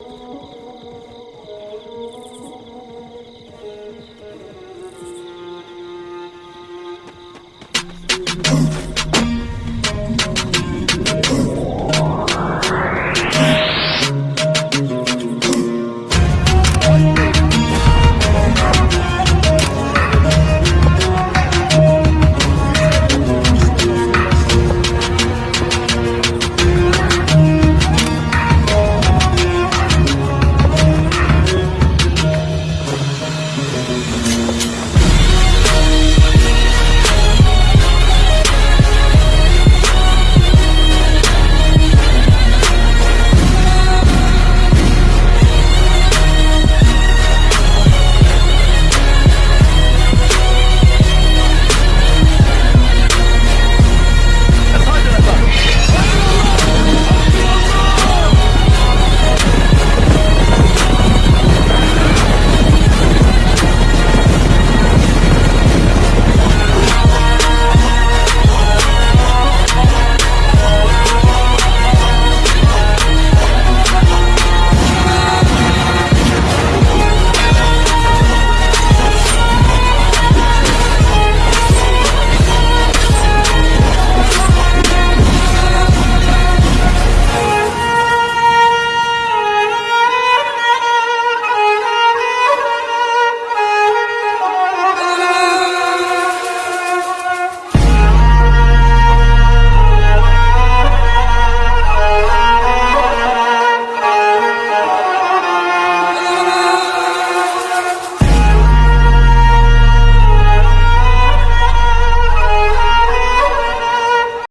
Oh.